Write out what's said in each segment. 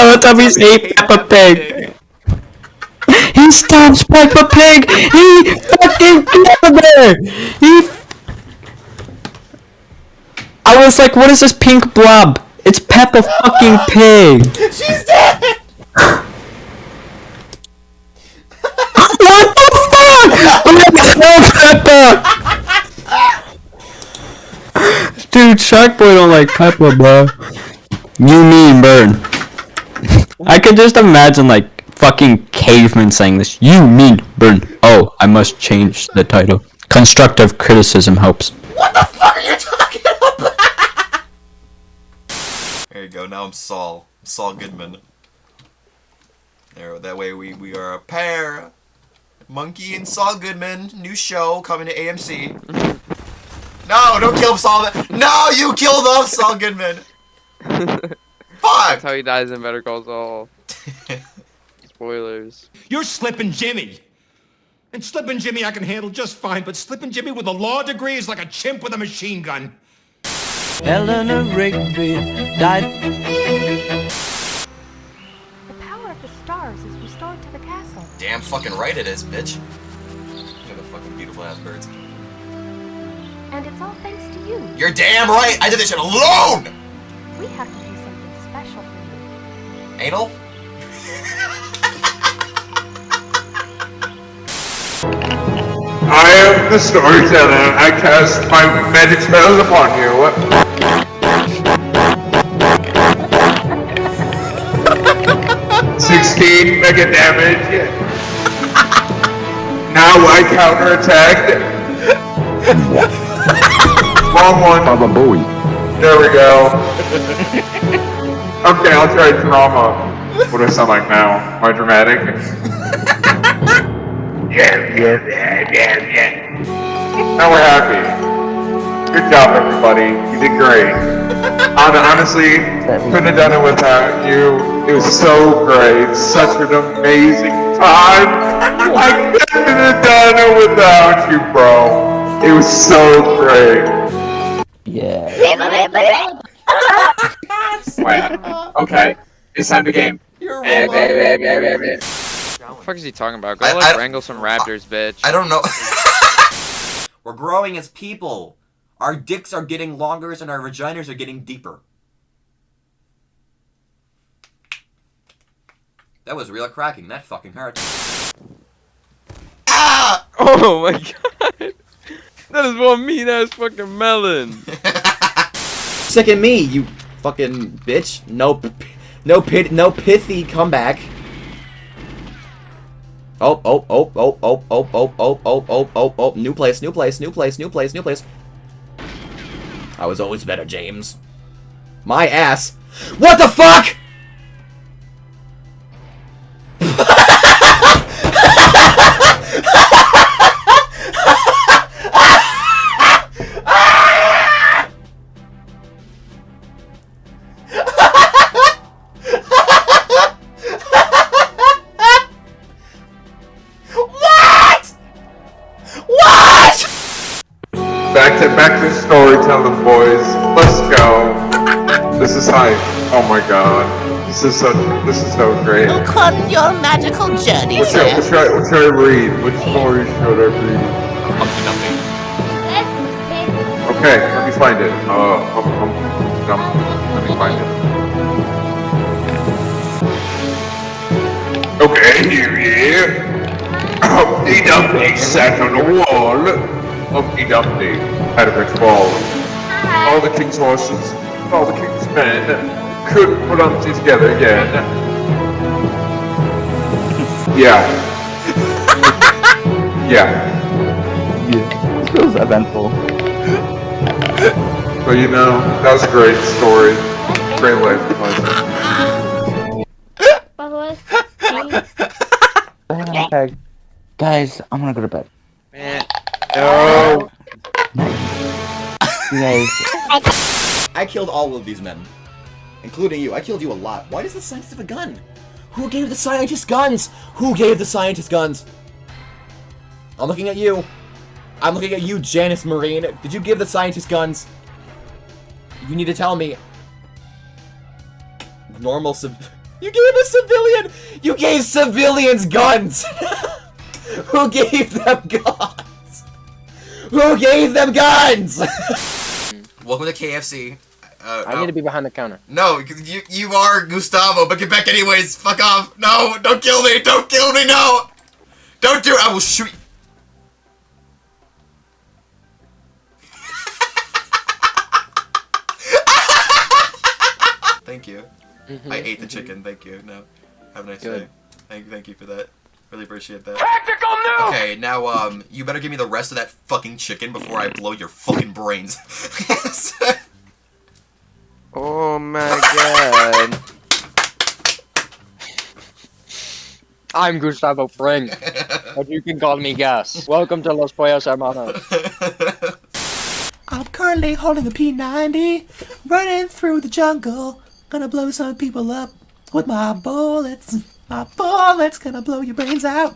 Teletubbies ate Peppa Pig. He stabs Peppa Pig. He fucking killed her. He. I was like, what is this pink blob? It's Peppa fucking Pig. She's dead! What the fuck? I'm gonna oh, kill Peppa. Dude, Shark Boy don't like Peppa, bro. You mean burn. I could just imagine like fucking cavemen saying this. You mean burn. Oh, I must change the title. Constructive criticism helps. What the fuck are you talking about? there you go, now I'm Saul. Saul Goodman. There, that way we, we are a pair. Monkey and Saul Goodman, new show coming to AMC. No, don't kill Saul. No, you killed off Saul Goodman. That's how he dies in Better Call Saul. Spoilers. You're Slippin' Jimmy. And Slippin' Jimmy I can handle just fine, but Slippin' Jimmy with a law degree is like a chimp with a machine gun. Eleanor Rigby died. The power of the stars is restored to the castle. Damn fucking right it is, bitch. Look at the fucking beautiful ass birds. And it's all thanks to you. You're damn right. I did this shit alone. Anal. I am the storyteller. I cast my magic spells upon you. Sixteen mega damage. Now I counterattack. Wrong one. Baba Booey. There we go. Okay, I'll try drama. What do I sound like now? Am I dramatic? Yeah, yeah, yeah, yeah, yeah. Now we're happy. Good job, everybody. You did great. Hon- Honestly, couldn't have done it without you. It was so great. Such an amazing time. I couldn't have done it without you, bro. It was so great. Wow. Okay. It's time to game. You're Eh, wrong. eh, eh. What the fuck is he talking about? Go I- like I- wrangle some raptors, bitch. I don't know. We're growing as people. Our dicks are getting longer and our vaginas are getting deeper. That was real cracking. That fucking hurt. ah! Oh my god. That is one mean ass fucking melon. Sick of me, you fucking bitch. No, no pit, no pithy comeback. Oh, oh, oh, oh, oh, oh, oh, oh, oh, oh, oh, oh, new place, new place, new place, new place, new place. I was always better, James. My ass. What the fuck? This is so. This is so great. Look on your magical journey, What should, what, should I, what should I read? Which story should I read? Humpty Dumpty. Okay, let me find it. Uh, um, um, um, let me find it. Okay, here we are. Humpty Dumpty sat on a wall. Humpty Dumpty had a great fall. All the king's horses, all the king's men couldn't put Humpty together again. Yeah. yeah. This feels eventful. But you know, that was a great story. Great life lesson. Guys, I'm gonna go to bed. Man. No. You guys. I killed all of these men. Including you. I killed you a lot. Why does the scientist have a gun? Who gave the scientist guns? Who gave the scientist guns? I'm looking at you. I'm looking at you, Janice Marine. Did you give the scientist guns? You need to tell me. Normal civ- You gave a civilian! You gave civilians guns! Who gave them guns? Who gave them guns? Welcome to KFC. Uh, I need to be behind the counter. No, you you are Gustavo, but get back anyways. Fuck off. No, don't kill me. Don't kill me. No. Don't do it. I will shoot. you. Thank you. I ate the chicken. Thank you. No, have a nice Good. day. Thank thank you for that. Really appreciate that. Tactical noob. Okay, now um, you better give me the rest of that fucking chicken before I blow your fucking brains. Oh my god. I'm Gustavo Fring, but you can call me Gus. Welcome to Los Pollos Hermanos. I'm currently holding a P90, running through the jungle. Gonna blow some people up with my bullets. My bullets gonna blow your brains out.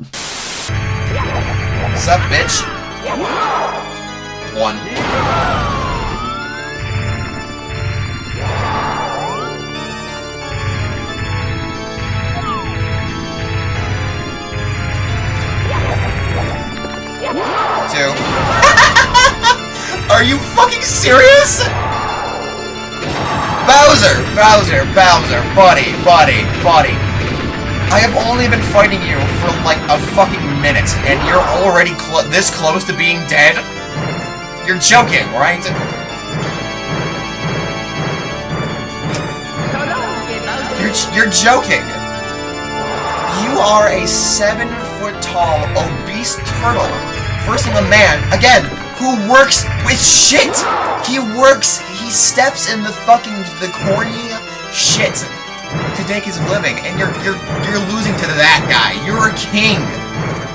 What's up, bitch? One. You fucking serious? Bowser! Bowser! Bowser! Buddy! Buddy! Buddy! I have only been fighting you for like a fucking minute, and you're already this close to being dead? You're joking, right? You're, you're joking. You are a seven foot tall, obese turtle versing a man, again, who works with shit! He works, he steps in the fucking, the corny shit to make his living, and you're, you're, you're losing to that guy. You're a king.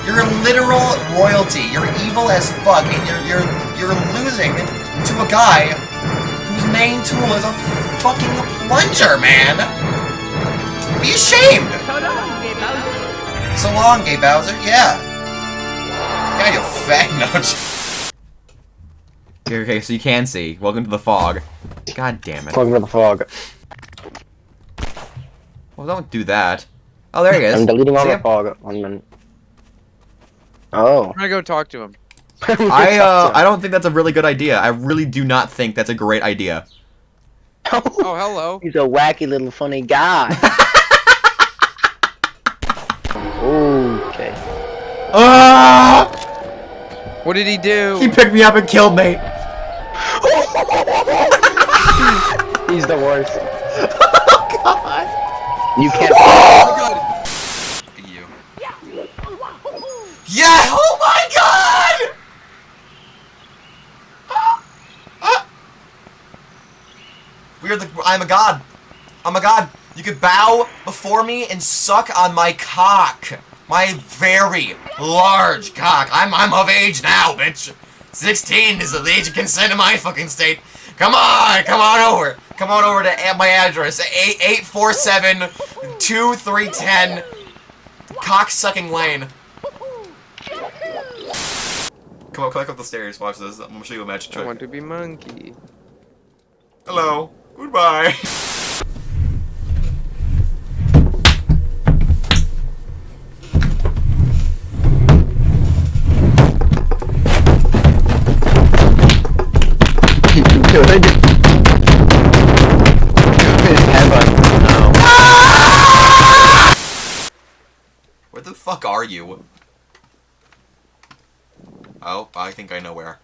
You're a literal royalty. You're evil as fuck, and you're, you're, you're losing to a guy whose main tool is a fucking plunger, man! Be ashamed! So long, Gay Bowser. Yeah. Yeah, you fat. Okay, so you can see. Welcome to the fog. God damn it. Welcome to the fog. Well, don't do that. Oh, there he is. I'm deleting all See the him? fog. One minute. Oh. I'm gonna go talk to him. I uh, I don't think that's a really good idea. I really do not think that's a great idea. Oh, hello. He's a wacky little funny guy. okay. Ah! What did he do? He picked me up and killed me. He's the worst. Oh, god. You can't. Oh, you. Yeah! Oh my god! We are the. I'm a god. I'm a god. You could bow before me and suck on my cock. My very large cock. I'm I'm of age now, bitch. 16 is the age of consent in my fucking state. Come on, come on over. Come on over to my address. 8847 2310 Cock-sucking lane. Come on, climb up the stairs. Watch this. I'm gonna show you a magic trick. I want to be monkey. Hello. Goodbye. Good. Good heaven. No. Where the fuck are you? Oh, I think I know where.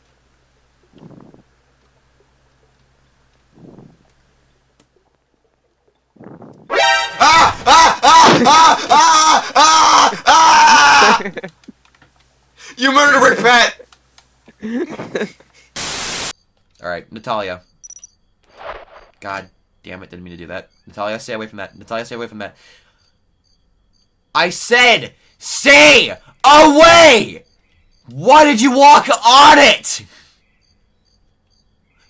Ah! Ah! Ah! Ah! Ah! Ah! Ah! You murdered Rick Pet! Alright, Natalia. God damn it, didn't mean to do that. Natalia, stay away from that. Natalia, stay away from that. I said, stay away! Why did you walk on it?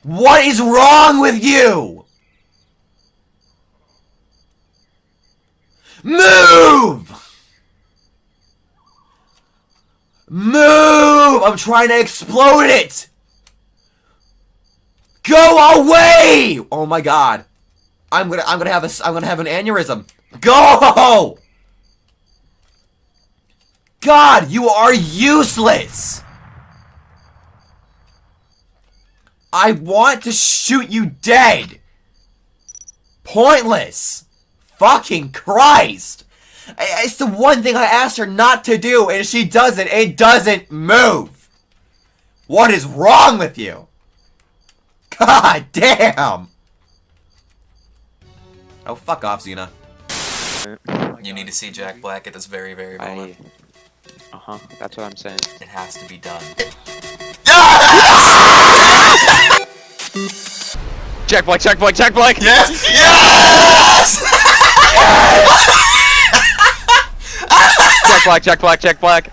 What is wrong with you? Move! Move! I'm trying to explode it! Go away! Oh my god. I'm gonna I'm gonna have a I'm gonna have an aneurysm. Go! God, you are useless! I want to shoot you dead! Pointless! Fucking Christ! It's the one thing I asked her not to do, and she doesn't. It doesn't move! What is wrong with you? God damn! Oh, fuck off, Xenia. You need to see Jack Black at this very, very moment. Uh huh. That's what I'm saying. It has to be done. Jack Black. Jack Black. Jack Black. Yes! Yes! Jack Black. Jack Black. Jack Black.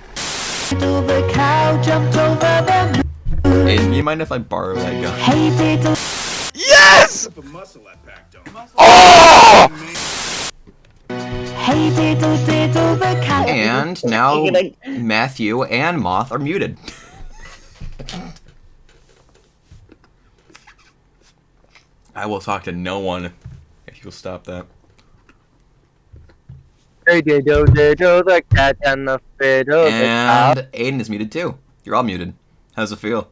Hey, do you mind if I borrow that gun? Yes! Oh! And now Matthew and Moth are muted. I will talk to no one if you'll stop that. Hey, diddle, diddle, oh, oh, the cat and the fiddle, the And. Aiden is muted too. You're all muted. How's it feel?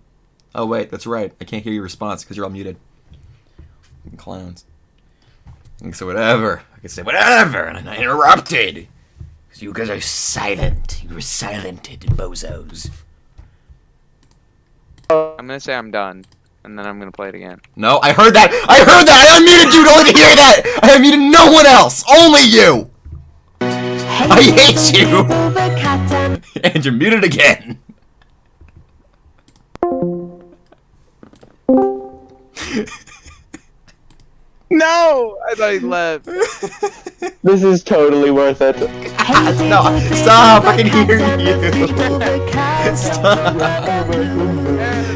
Oh wait, that's right. I can't hear your response because you're all muted. Fucking Clowns. I can say whatever. I can say whatever, and I'm not interrupted. Because you guys are silent. You were silented, bozos. I'm gonna say I'm done, and then I'm gonna play it again. No, I heard that. I heard that. I unmuted you only to hear that. I unmuted no one else. Only you. I hate you. and you're muted again. No! I thought he left. This is totally worth it. no, stop. I can hear you. Stop.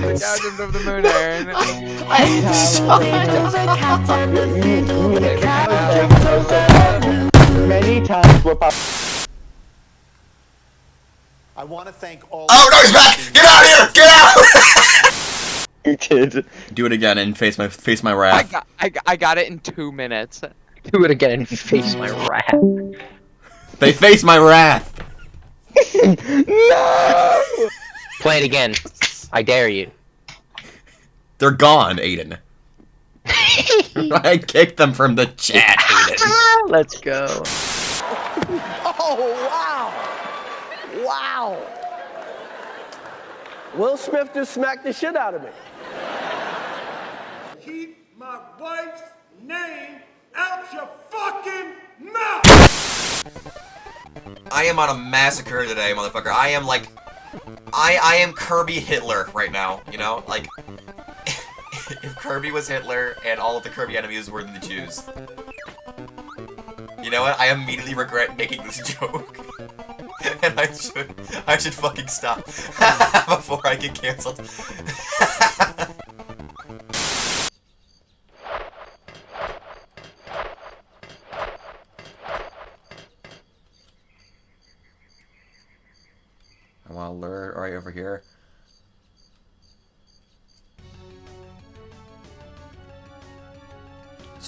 the Goddamn of the moon, Aaron. Many times we're pop- I want to thank all. Oh no, he's back! Get out of here! Get out! you kid. Do it again and face my face my I wrath. got, I, got- I got it in two minutes. Do it again and face my wrath. They face my wrath. no! Play it again. I dare you. They're gone, Aiden. I kicked them from the chat, Aiden. Let's go. Oh wow! Wow! Will Smith just smacked the shit out of me. Wife's name out your fucking mouth! I am on a massacre today, motherfucker. I am like, I I am Kirby Hitler right now. You know, like, if Kirby was Hitler and all of the Kirby enemies were the Jews. You know what? I immediately regret making this joke. and I should, I should fucking stop before I get canceled.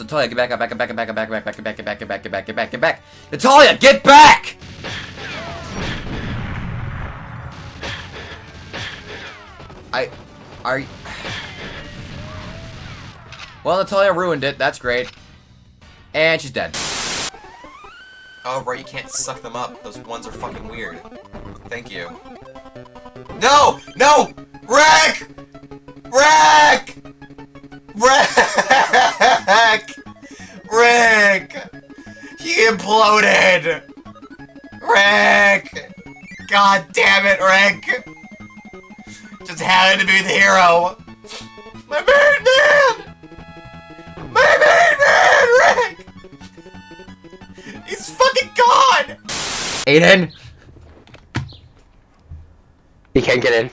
Natalia, get back up, back up, back up, back up, back up, back up, back up, back up, back up, back up, back up, back up. Natalia, get back! I, are. Well, Natalia ruined it. That's great. And she's dead. Oh, right, you can't suck them up. Those ones are fucking weird. Thank you. No! No! Rick! Be the hero! My main man! My main man, Rick! He's fucking gone! Aiden! He can't get in.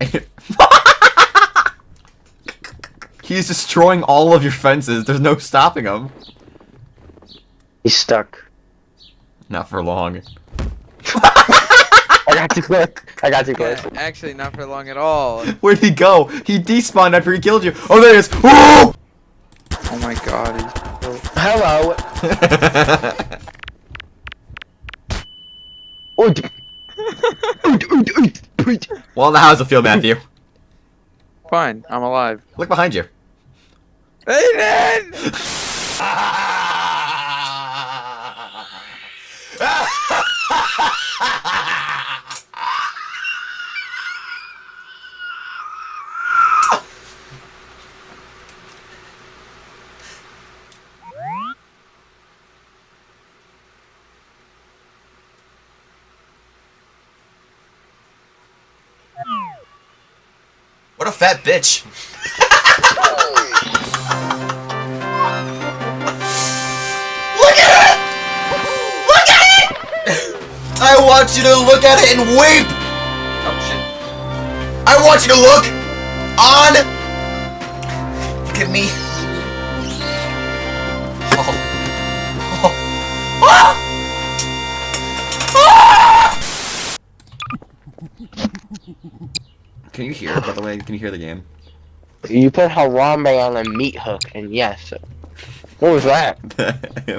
He's destroying all of your fences. There's no stopping him. He's stuck. Not for long. I got too close. I got too close. Yeah, actually, not for long at all. Where'd he go? He despawned after he killed you. Oh, there he is. Ooh! Oh my god. He's... Hello. Oot. Oot, oot, oot, oot. well, now how's it feel, Matthew? Fine, I'm alive. Look behind you. Aiden! What a fat bitch! look at it! Look at it! I want you to look at it and weep! Oh, shit. I want you to look on. Look at me. Oh. Oh. Ah! Can you hear, by the way? Can you hear the game? You put Harambe on a meat hook, and yes. What was that?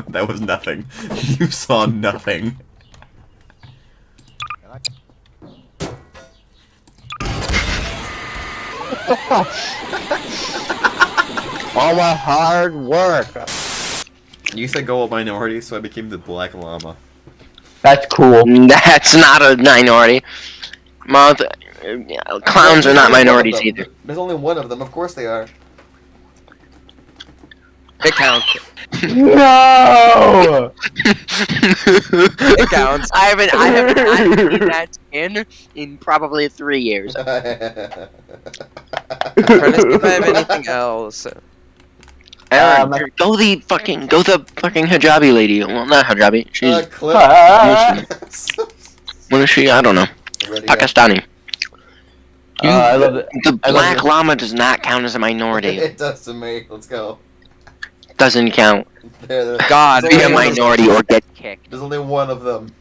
that was nothing. You saw nothing. All my hard work. You said go with minority, so I became the black llama. That's cool. That's not a minority. Mouth, uh, clowns are not minorities either. There's only one of them. Of course they are. It counts. No! It counts. I haven't, I haven't, I haven't seen that in in probably three years. I'm trying to see if I have anything else. Aaron, go the fucking, go the fucking hijabi lady. Well, not hijabi. She's, Uh, clip. what is she? I don't know. Ready, Pakistani. Uh, I love it. The I love black it. llama does not count as a minority. It does to me. Let's go. Doesn't count. There, there. God, Be a only one of them. minority or get kicked. There's only one of them.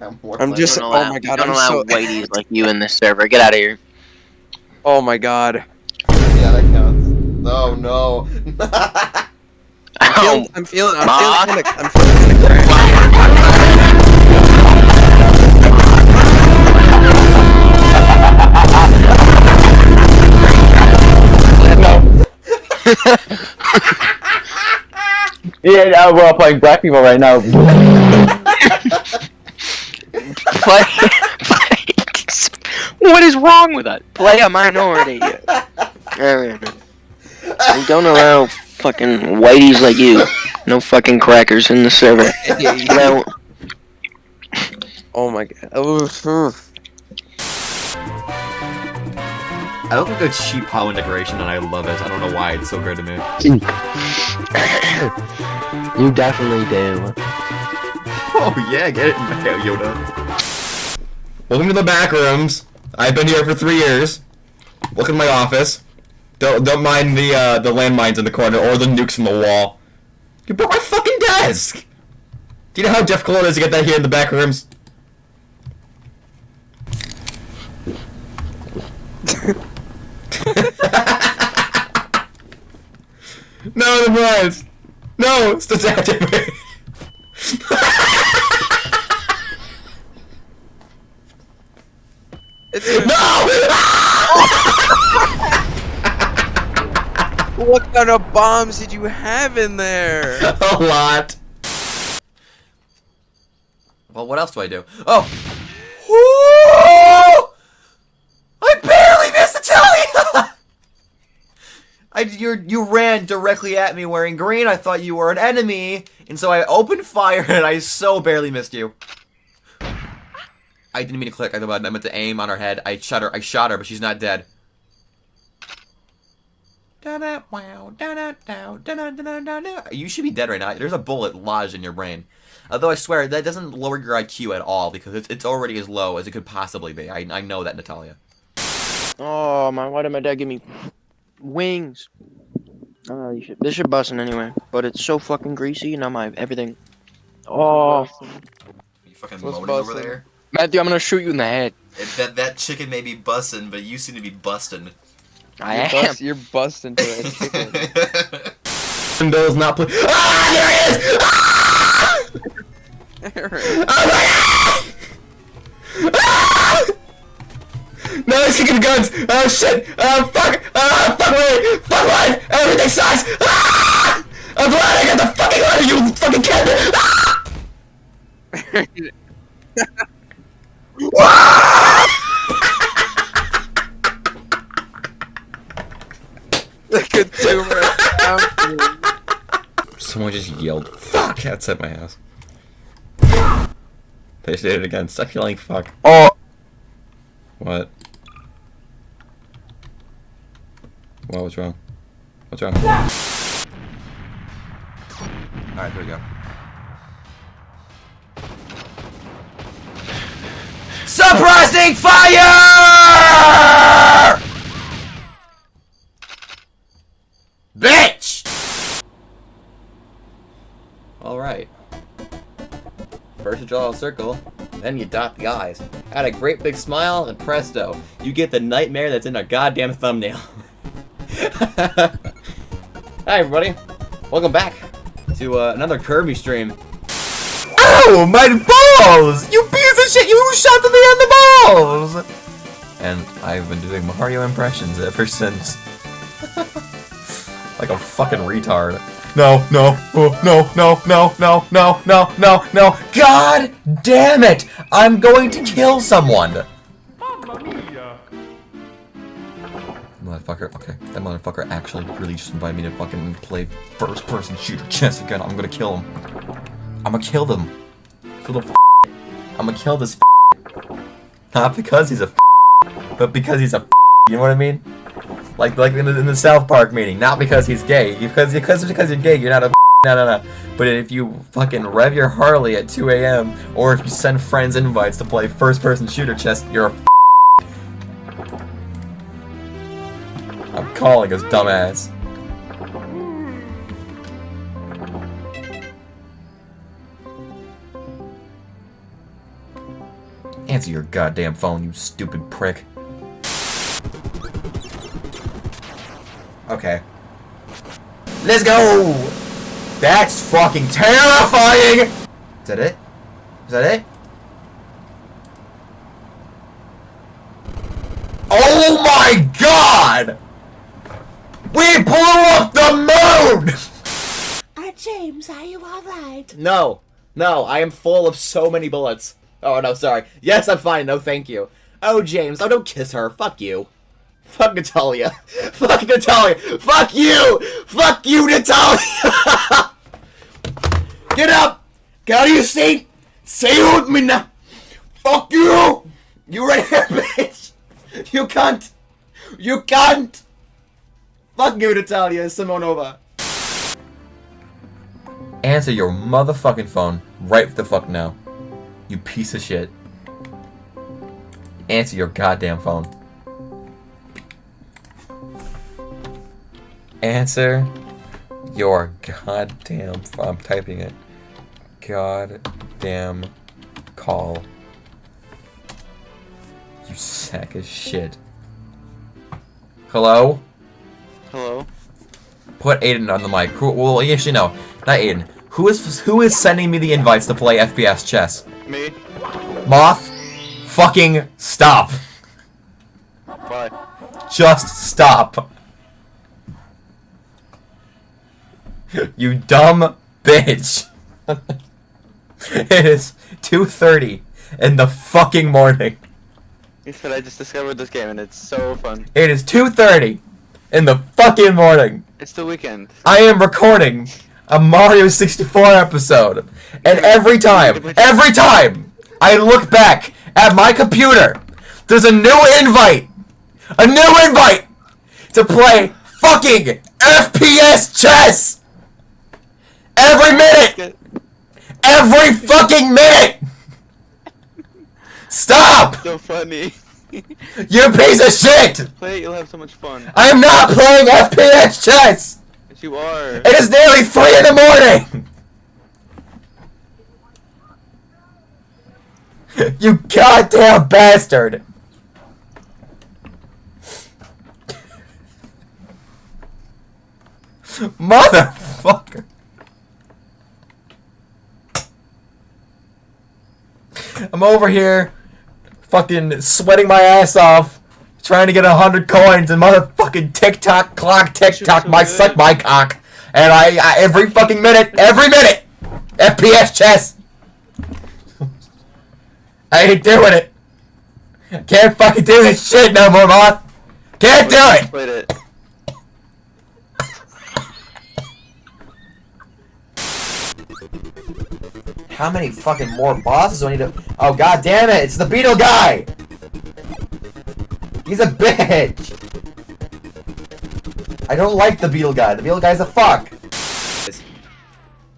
I'm, I'm just- Don't oh my God, Don't I'm allow so- whiteys like you in this server. Get out of here. Oh my god. Yeah, that counts. No, no. I'm Oh, feeling, I'm feeling, I'm Ma? feeling kinda, I'm feeling kinda cramped. Yeah, uh, we're all playing black people right now. play, play. What is wrong with that? Play a minority. Aaron. We don't allow fucking whiteys like you. No fucking crackers in the server. No. Oh my god. I don't think that's cheap POW integration, and I love it. I don't know why it's so great to me. You definitely do. Oh yeah, get it, Yoda. Welcome to the back rooms. I've been here for three years. Look at my office. Don't don't mind the uh, the landmines in the corner or the nukes in the wall. You broke my fucking desk. Do you know how difficult it is to get that here in the back rooms? No, the blinds. No, it's the tactic. No! What kind of bombs did you have in there? A lot. Well, what else do I do? Oh! Woo! I barely missed Italia! I, you you ran directly at me wearing green. I thought you were an enemy, and so I opened fire, and I so barely missed you. I didn't mean to click. I thought I meant to aim on her head. I shot her. I shot her, but she's not dead. You should be dead right now. There's a bullet lodged in your brain. Although I swear, that doesn't lower your IQ at all, because it's, it's already as low as it could possibly be. I, I know that, Natalia. Oh man, why did my dad give me wings? Oh, you should, this should busting anyway, but it's so fucking greasy and now my everything. Oh, You fucking What's moaning over there. Matthew, I'm gonna shoot you in the head. It, that that chicken may be busting, but you seem to be busting. I you're, am. bust, you're busting to it. Windows not play. Ah, there he is! Ah! Oh my god! Ah! No, he's kicking guns! Oh shit! Oh fuck! Oh fuck me! Fuck life! Everything sucks! Ah! I'm glad I got the fucking letter, you fucking kid! Ah! Someone just yelled, fuck, outside my house. They did it again. Stop yelling fuck. Oh. What? What was wrong? What's wrong? Alright, there we go. Suppressing fire! Bitch! Alright. First you draw a circle, then you dot the eyes. Add a great big smile, and presto, you get the nightmare that's in a goddamn thumbnail. Hi everybody, welcome back to uh, another Kirby stream. Ow, my balls! You piece of shit, you shot me in the balls! And I've been doing Mario impressions ever since. like a fucking retard. No, no, oh, no, no, no, no, no, no, no, no. God damn it! I'm going to kill someone! Motherfucker, okay. That motherfucker actually really just invited me to fucking play first person shooter chess again. I'm gonna kill him. I'm gonna kill them. This little I'm gonna kill this Not because he's a but because he's a You know what I mean? Like like in the, in the South Park meeting. Not because he's gay. Because because because you're gay, you're not a no no no. But if you fucking rev your Harley at 2 a.m. or if you send friends invites to play first person shooter chess, you're a calling his dumbass. Answer your goddamn phone, you stupid prick. Okay. Let's go! That's fucking terrifying! Is that it? Is that it? Oh my god! We blew up the moon! Uh, James, are you alright? No. No, I am full of so many bullets. Oh, no, sorry. Yes, I'm fine. No, thank you. Oh, James, oh, don't kiss her. Fuck you. Fuck Natalia. Fuck Natalia. Fuck you! Fuck you, Natalia! Get up! Get out of your seat! Say it with me now! Fuck you! You right here, bitch! You can't! You cunt! Fuck you, Natalia Simonova! Answer your motherfucking phone right the fuck now. You piece of shit. Answer your goddamn phone. Answer your goddamn. phone. I'm typing it. Goddamn call. You sack of shit. Hello? Hello. put Aiden on the mic. Who, well, actually, no. Not Aiden. Who is who is sending me the invites to play FPS chess? Me. Moth, fucking stop. Bye. Just stop. you dumb bitch. it is 2.30 in the fucking morning. He said I just discovered this game and it's so fun. It is 2.30 in the fucking morning. It's the weekend. I am recording a Mario 64 episode. And every time, every time I look back at my computer, there's a new invite. A new invite to play fucking FPS chess. Every minute. Every fucking minute. Stop. So funny. You piece of shit. Play it, you'll have so much fun. I am not playing FPS chess. Yes, you are. It is nearly 3 in the morning! you goddamn bastard! Motherfucker! I'm over here, fucking sweating my ass off, trying to get a hundred coins, and motherfucking TikTok clock, TikTok, my suck my cock, and I, I every fucking minute, every minute, FPS chess. I ain't doing it. Can't fucking do this shit no more, moth. Can't do it. Played it. How many fucking more bosses do I need to? Oh god damn it! It's the beetle guy. He's a bitch. I don't like the beetle guy. The beetle guy's a fuck.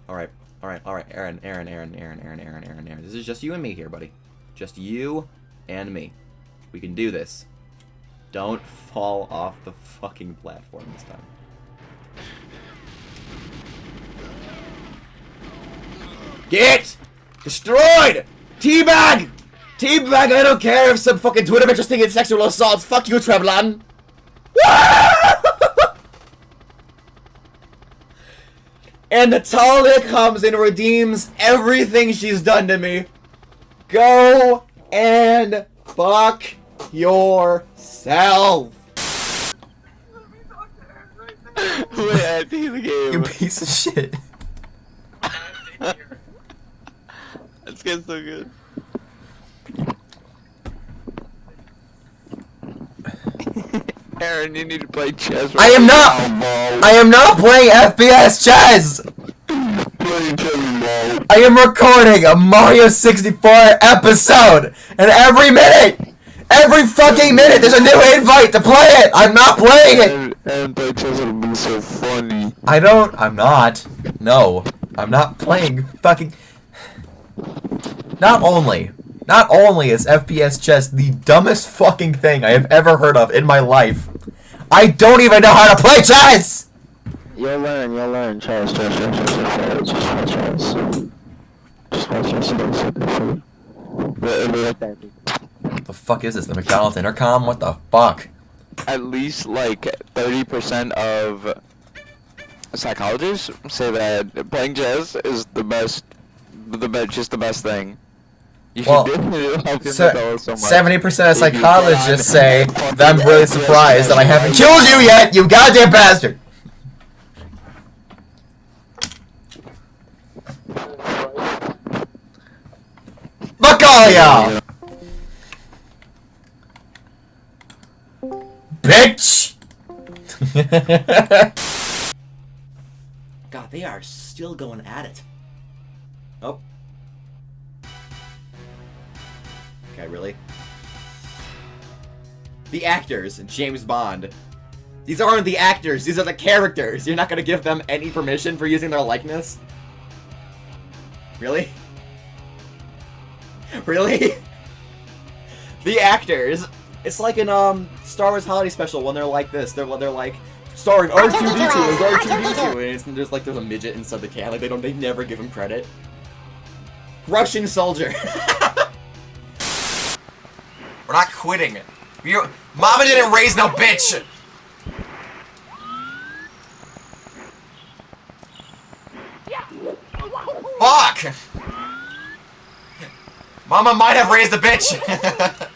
All right, all right, all right. Aaron, Aaron, Aaron, Aaron, Aaron, Aaron, Aaron, Aaron. This is just you and me here, buddy. Just you and me. We can do this. Don't fall off the fucking platform this time. Get destroyed! Teabag! Teabag, I don't care if some fucking Twitter bitches think it's sexual assault. Fuck you, Trevelyan. and Natalia comes and redeems everything she's done to me. Go and fuck yourself. Wait, I think the game. You piece of shit. This so good. Aaron, you need to play chess. I am not. I am not playing FPS chess. I am recording a Mario 64 episode, and every minute, every fucking minute, there's a new invite to play it. I'm not playing it. And play chess would be so funny. I don't. I'm not. No, I'm not playing fucking. Not only, not only is FPS chess the dumbest fucking thing I have ever heard of in my life, I don't even know how to play chess. You'll learn, you'll learn. Chess, chess, chess, chess, chess, chess, chess, chess. Just watch chess, chess, chess. What the fuck is this? The McDonald's intercom? What the fuck? At least like 30% of psychologists say that playing chess is the best, the best, just the best thing. You should Well, definitely help your mental health so much. Seventy percent of psychologists can. say that I'm really surprised that I haven't killed you yet, you goddamn bastard. Fuck all y'all! Bitch! God, they are still going at it. Oh. Okay, really? The actors, James Bond. These aren't the actors, these are the characters. You're not gonna give them any permission for using their likeness? Really? Really? the actors. It's like in um Star Wars Holiday Special when they're like this. They're they're like starring R2D2 as R2D2, and it's there's like there's a midget inside the can. Like they don't they never give him credit. Russian soldier. We're not quitting. you Mama didn't raise no bitch! Fuck! Mama might have raised a bitch!